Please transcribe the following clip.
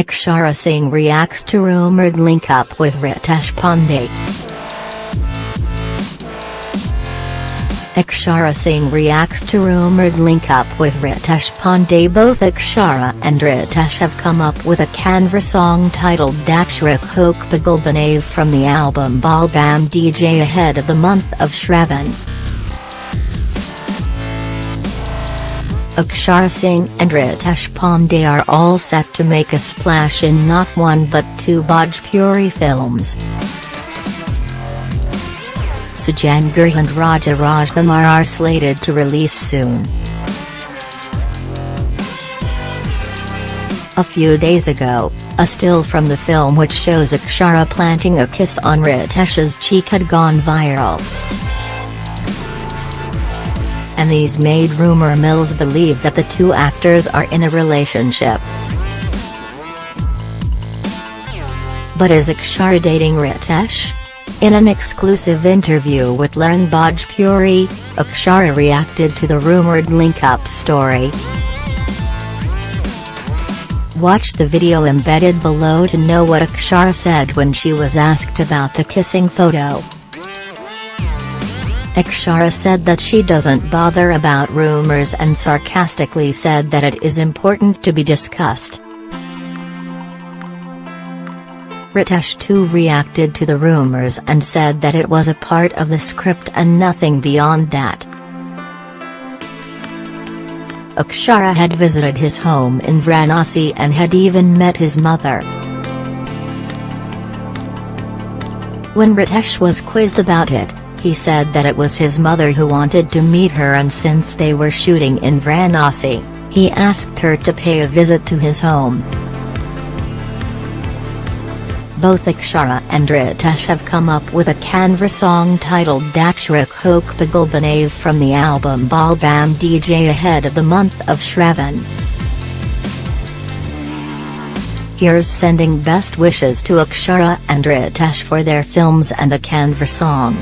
Akshara Singh reacts to rumored link-up with Ritesh Pandey. Akshara Singh reacts to rumored link-up with Ritesh Pandey Both Akshara and Ritesh have come up with a Kanwar song titled Dakshra Khok Pagal Banave from the album Bol Bam DJ ahead of the month of Shravan. Akshara Singh and Ritesh Pandey are all set to make a splash in not one but two Bhojpuri films. Sujan Gill and Raja Rajkumar are slated to release soon. A few days ago, a still from the film which shows Akshara planting a kiss on Ritesh's cheek had gone viral. And these made rumor mills believe that the two actors are in a relationship. But is Akshara dating Ritesh? In an exclusive interview with Lehren Bhojpuri, Akshara reacted to the rumored link-up story. Watch the video embedded below to know what Akshara said when she was asked about the kissing photo. Akshara said that she doesn't bother about rumors and sarcastically said that it is important to be discussed. Ritesh too reacted to the rumors and said that it was a part of the script and nothing beyond that. Akshara had visited his home in Varanasi and had even met his mother. When Ritesh was quizzed about it, he said that it was his mother who wanted to meet her and since they were shooting in Varanasi, he asked her to pay a visit to his home. Both Akshara and Ritesh have come up with a Kanwar song titled Dakshra Khok Pagal Banave from the album Bol Bam DJ ahead of the month of Shravan. Here's sending best wishes to Akshara and Ritesh for their films and the Kanwar song.